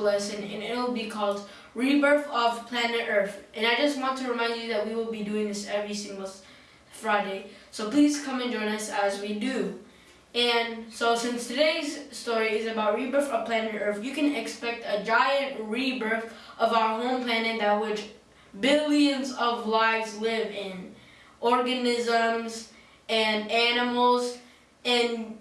lesson and it will be called Rebirth of Planet Earth. And I just want to remind you that we will be doing this every single Friday. So please come and join us as we do. And so since today's story is about rebirth of planet Earth, you can expect a giant rebirth of our home planet that which billions of lives live in. Organisms and animals and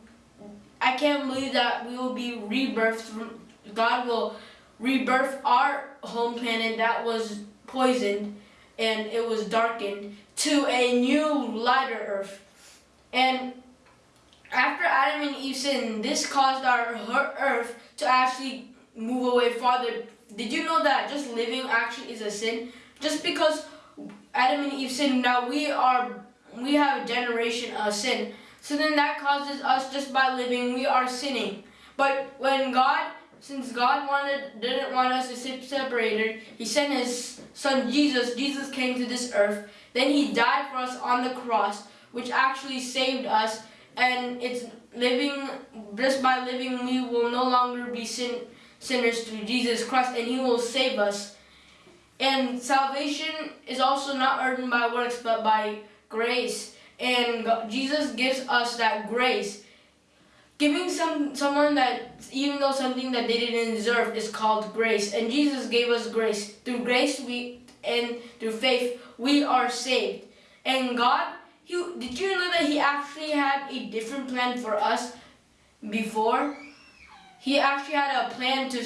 I can't believe that we will be rebirthed. God will rebirth our home planet that was poisoned and it was darkened to a new lighter earth. And after Adam and Eve sinned, this caused our earth to actually move away farther. Did you know that just living actually is a sin? Just because Adam and Eve sinned, now we are we have a generation of sin. So then that causes us just by living, we are sinning. But when God, since God wanted, didn't want us to sit separated, He sent His Son Jesus. Jesus came to this earth. Then He died for us on the cross, which actually saved us. And it's living, just by living, we will no longer be sin, sinners through Jesus Christ, and He will save us. And salvation is also not earned by works, but by grace and Jesus gives us that grace. Giving some someone that even though something that they didn't deserve is called grace, and Jesus gave us grace. Through grace we and through faith we are saved. And God, he, did you know that He actually had a different plan for us before? He actually had a plan to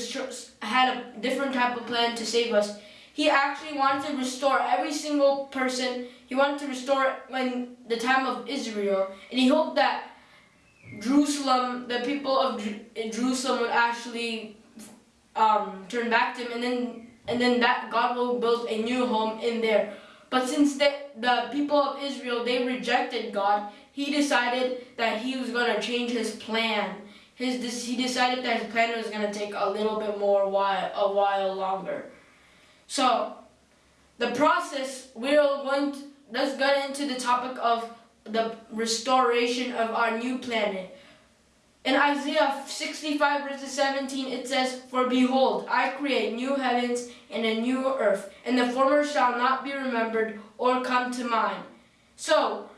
had a different type of plan to save us. He actually wanted to restore every single person. He wanted to restore when the time of Israel. And he hoped that Jerusalem, the people of Jerusalem would actually um, turn back to him. And then, and then that God will build a new home in there. But since the, the people of Israel, they rejected God, he decided that he was going to change his plan. His, he decided that his plan was going to take a little bit more while, a while longer. So, the process, we're going to, let's get into the topic of the restoration of our new planet. In Isaiah 65 verses 17 it says, For behold, I create new heavens and a new earth, and the former shall not be remembered or come to mind. So,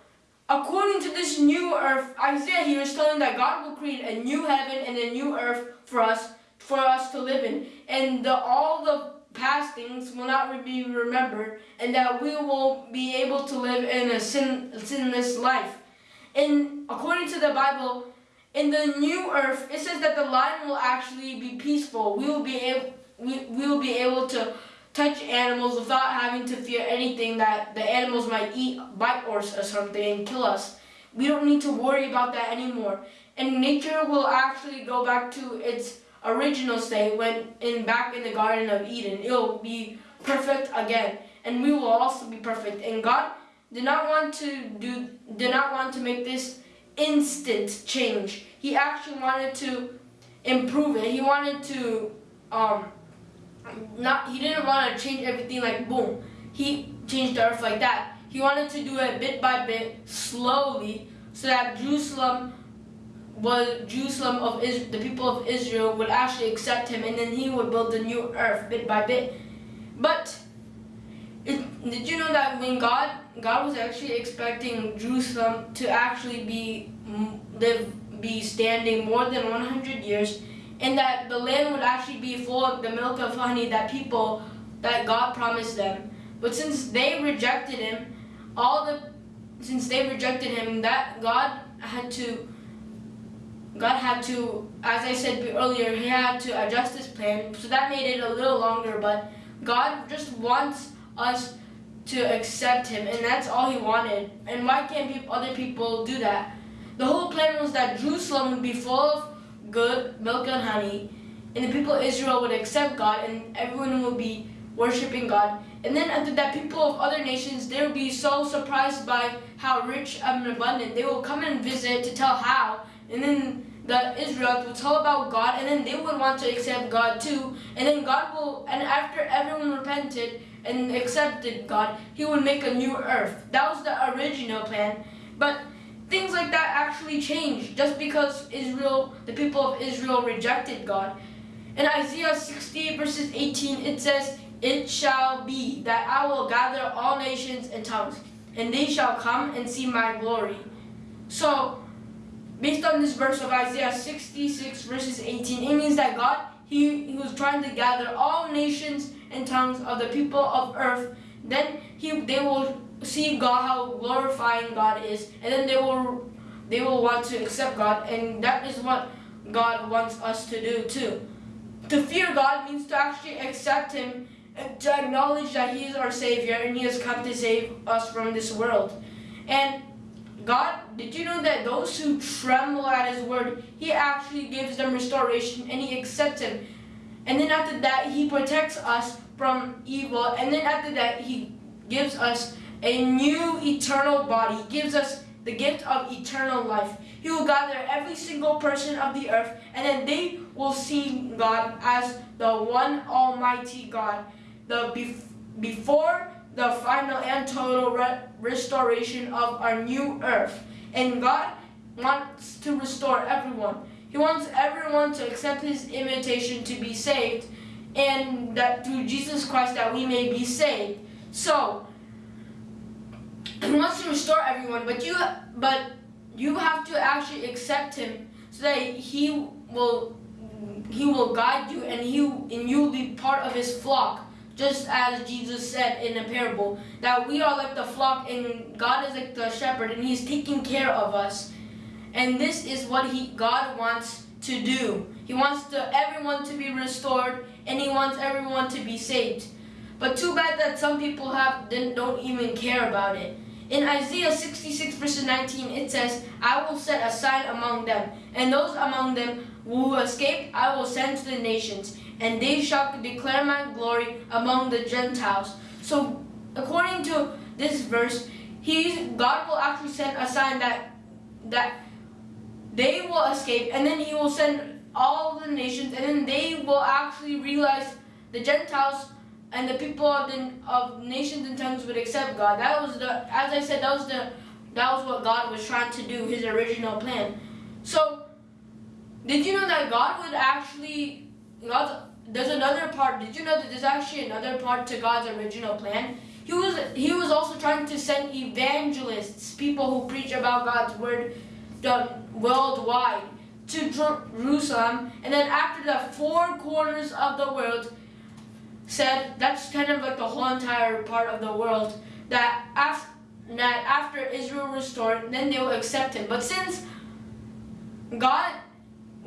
according to this new earth, Isaiah here is telling that God will create a new heaven and a new earth for us, for us to live in. And the, all the past things will not be remembered, and that we will be able to live in a sin, sinless life. And according to the Bible, in the new earth, it says that the land will actually be peaceful. We will be able, we, we will be able to touch animals without having to fear anything that the animals might eat, bite or something and kill us. We don't need to worry about that anymore. And nature will actually go back to its original state when in back in the Garden of Eden. It'll be perfect again. And we will also be perfect. And God did not want to do did not want to make this instant change. He actually wanted to improve it. He wanted to um not he didn't want to change everything like boom. He changed the earth like that. He wanted to do it bit by bit, slowly, so that Jerusalem was Jerusalem of Israel, the people of Israel would actually accept him and then he would build the new earth bit by bit. But it, did you know that when God God was actually expecting Jerusalem to actually be live be standing more than 100 years and that the land would actually be full of the milk of honey that people that God promised them. But since they rejected him, all the since they rejected him that God had to God had to, as I said earlier, he had to adjust his plan. So that made it a little longer, but God just wants us to accept him, and that's all he wanted. And why can't people, other people do that? The whole plan was that Jerusalem would be full of good milk and honey, and the people of Israel would accept God, and everyone would be worshiping God. And then after that, people of other nations, they would be so surprised by how rich and abundant. They will come and visit to tell how, and then the Israelites will tell about God, and then they would want to accept God too. And then God will, and after everyone repented and accepted God, He would make a new earth. That was the original plan. But things like that actually changed just because Israel, the people of Israel rejected God. In Isaiah 68 verses 18, it says, It shall be that I will gather all nations and tongues, and they shall come and see my glory. So, based on this verse of Isaiah 66 verses 18, it means that God, he, he was trying to gather all nations and tongues of the people of earth. Then he, they will see God, how glorifying God is, and then they will, they will want to accept God, and that is what God wants us to do too. To fear God means to actually accept Him to acknowledge that He is our Savior and He has come to save us from this world. And God, did you know that those who tremble at His word, He actually gives them restoration and He accepts Him. And then after that, He protects us from evil. And then after that, He gives us a new eternal body. He gives us the gift of eternal life. He will gather every single person of the earth, and then they will see God as the one Almighty God. The bef before the final and total re restoration of our new earth. And God wants to restore everyone. He wants everyone to accept His invitation to be saved, and that through Jesus Christ that we may be saved. So, he wants to restore everyone, but you but you have to actually accept him so that he will he will guide you and you and you will be part of his flock. Just as Jesus said in a parable, that we are like the flock and God is like the shepherd and he's taking care of us. And this is what he God wants to do. He wants to everyone to be restored and he wants everyone to be saved. But too bad that some people have don't even care about it. In Isaiah 66 verses 19, it says, I will set a sign among them, and those among them who escape I will send to the nations, and they shall declare my glory among the Gentiles. So, according to this verse, he, God will actually send a sign that, that they will escape, and then he will send all the nations, and then they will actually realize the Gentiles and the people of, the, of nations and tongues would accept God. That was the, as I said, that was the, that was what God was trying to do, His original plan. So, did you know that God would actually, God's, there's another part. Did you know that there's actually another part to God's original plan? He was, he was also trying to send evangelists, people who preach about God's word worldwide, to Jerusalem. And then after the four corners of the world, said that's kind of like the whole entire part of the world that after that after Israel restored, then they will accept him. But since God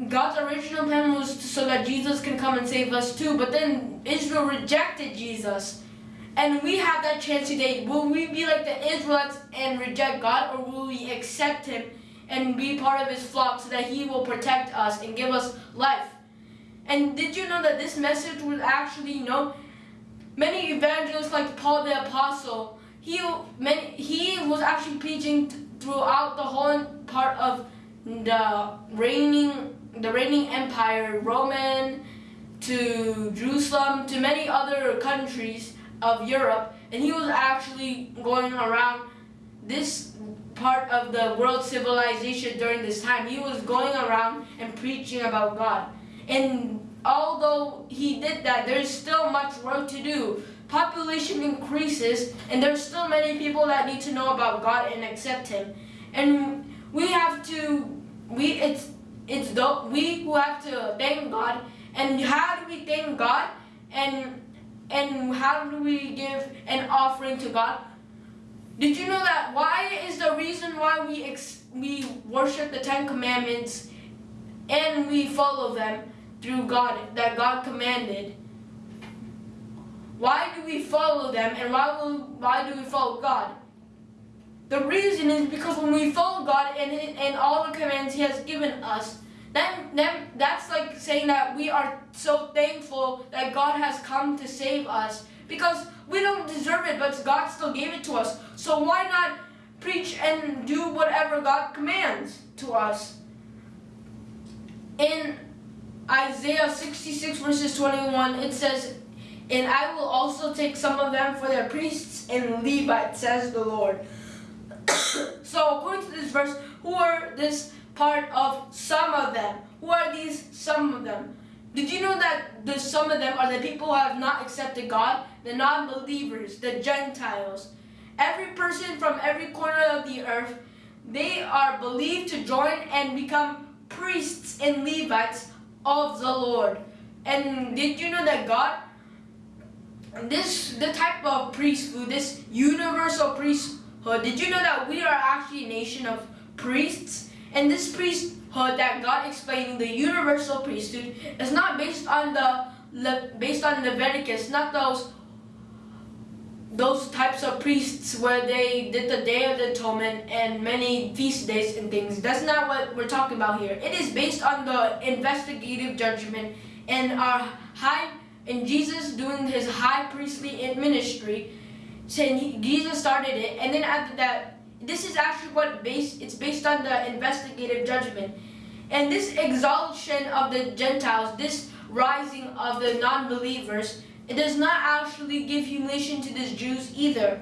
God's original plan was so that Jesus can come and save us too, but then Israel rejected Jesus. And we have that chance today. Will we be like the Israelites and reject God, or will we accept Him and be part of His flock so that He will protect us and give us life? And did you know that this message was actually, you know, many evangelists like Paul the Apostle, he, many, he was actually preaching throughout the whole part of the reigning, the reigning empire, Roman to Jerusalem, to many other countries of Europe, and he was actually going around this part of the world civilization during this time. He was going around and preaching about God. And although he did that, there's still much work to do. Population increases, and there's still many people that need to know about God and accept Him. And we have to, we it's it's the, we who have to thank God. And how do we thank God? And and how do we give an offering to God? Did you know that why is the reason why we ex we worship the Ten Commandments and we follow them through God that God commanded. Why do we follow them and why, will, why do we follow God? The reason is because when we follow God and, and all the commands He has given us, then, then that's like saying that we are so thankful that God has come to save us. Because we don't deserve it, but God still gave it to us. So why not preach and do whatever God commands to us? In Isaiah 66 verses 21, it says, And I will also take some of them for their priests and Levites, says the Lord. So according to this verse, who are this part of some of them? Who are these some of them? Did you know that the, some of them are the people who have not accepted God? The non-believers, the Gentiles. Every person from every corner of the earth, they are believed to join and become priests and Levites of the Lord. And did you know that God, this the type of priesthood, this universal priesthood, did you know that we are actually a nation of priests? And this priesthood that God explained, the universal priesthood, is not based on the based on Leviticus, not those those types of priests where they did the Day of the Atonement and many feast days and things. That's not what we're talking about here. It is based on the investigative judgment and our high and Jesus doing his high priestly ministry. Saying Jesus started it, and then after that, this is actually what based. It's based on the investigative judgment, and this exaltation of the Gentiles, this rising of the non-believers it does not actually give humiliation to these Jews either.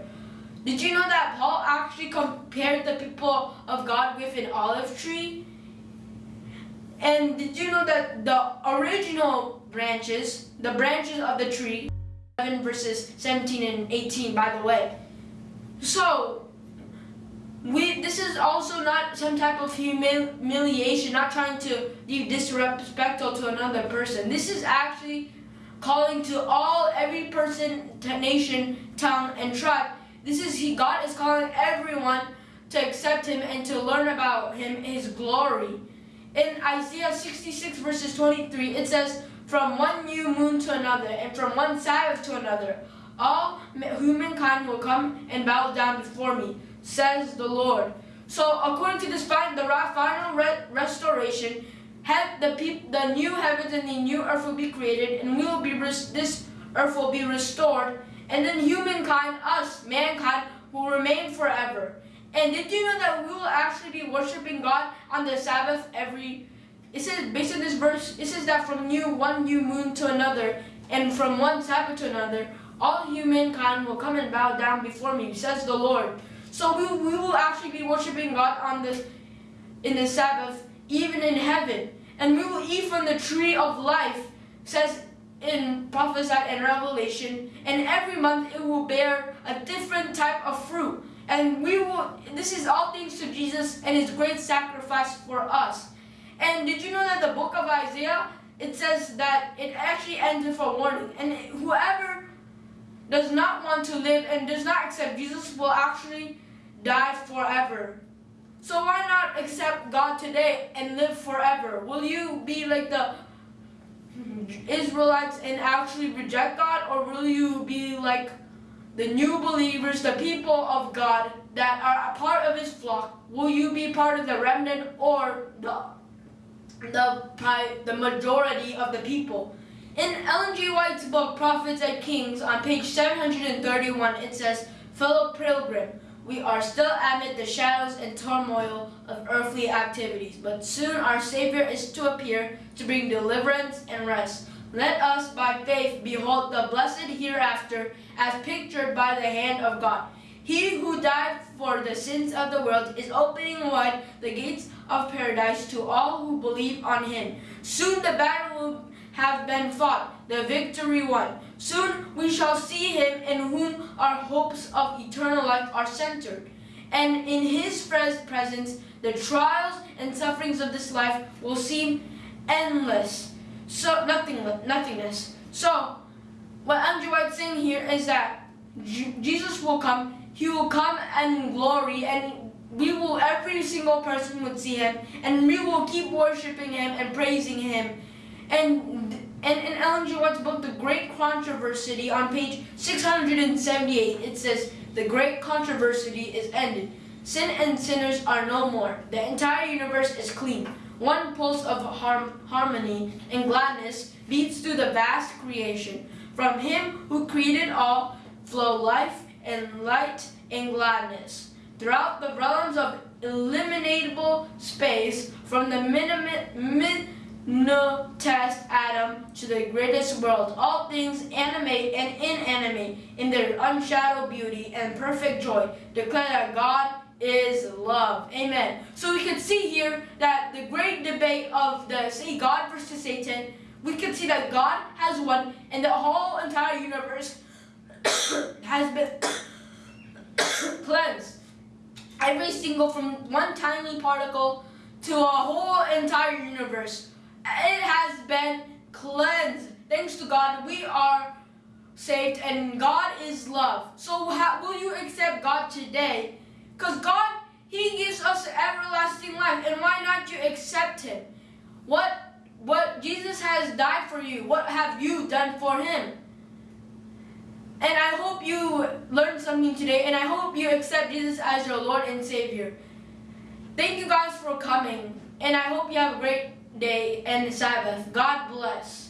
Did you know that Paul actually compared the people of God with an olive tree? And did you know that the original branches, the branches of the tree, 7 verses 17 and 18 by the way. So, we this is also not some type of humiliation, not trying to be disrespectful to another person. This is actually calling to all, every person, nation, tongue, and tribe. This is he. God is calling everyone to accept Him and to learn about Him, His glory. In Isaiah 66 verses 23, it says, From one new moon to another, and from one Sabbath to another, all humankind will come and bow down before me, says the Lord. So according to this plan, the final restoration, have the the new heavens and the new earth will be created, and we will be this earth will be restored, and then humankind, us, mankind, will remain forever. And did you know that we will actually be worshiping God on the Sabbath every? It says based on this verse, it says that from new one new moon to another, and from one Sabbath to another, all humankind will come and bow down before me, says the Lord. So we, we will actually be worshiping God on this in the Sabbath, even in heaven and we will eat from the tree of life, says in prophesied in Revelation, and every month it will bear a different type of fruit. And we will, this is all thanks to Jesus and his great sacrifice for us. And did you know that the book of Isaiah, it says that it actually ends with a warning. And whoever does not want to live and does not accept Jesus will actually die forever. So why not accept God today and live forever? Will you be like the Israelites and actually reject God or will you be like the new believers, the people of God that are a part of his flock? Will you be part of the remnant or the the by the majority of the people? In Ellen G. White's book, Prophets and Kings, on page 731, it says, Fellow pilgrim, we are still amid the shadows and turmoil of earthly activities, but soon our Savior is to appear to bring deliverance and rest. Let us by faith behold the blessed hereafter as pictured by the hand of God. He who died for the sins of the world is opening wide the gates of paradise to all who believe on him. Soon the battle will have been fought, the victory won. Soon we shall see him in whom our hopes of eternal life are centered. And in his presence, the trials and sufferings of this life will seem endless. So nothing, nothingness. So what Ellen White's saying here is that Jesus will come, he will come in glory and we will, every single person would see him and we will keep worshiping him and praising him and, and in Ellen G. White's book, The Great Controversy, on page 678, it says, The great controversy is ended. Sin and sinners are no more. The entire universe is clean. One pulse of harm, harmony and gladness beats through the vast creation. From him who created all flow life and light and gladness. Throughout the realms of eliminable space, from the minimum, no test atom to the greatest world. All things animate and inanimate in their unshadowed beauty and perfect joy declare that God is love. Amen. So we can see here that the great debate of the say God versus Satan we can see that God has won and the whole entire universe has been cleansed. Every single from one tiny particle to a whole entire universe. It has been cleansed. Thanks to God, we are saved and God is love. So how, will you accept God today? Because God, He gives us everlasting life. And why not you accept Him? What, what Jesus has died for you. What have you done for Him? And I hope you learned something today, and I hope you accept Jesus as your Lord and Savior. Thank you guys for coming, and I hope you have a great day and Sabbath. God bless.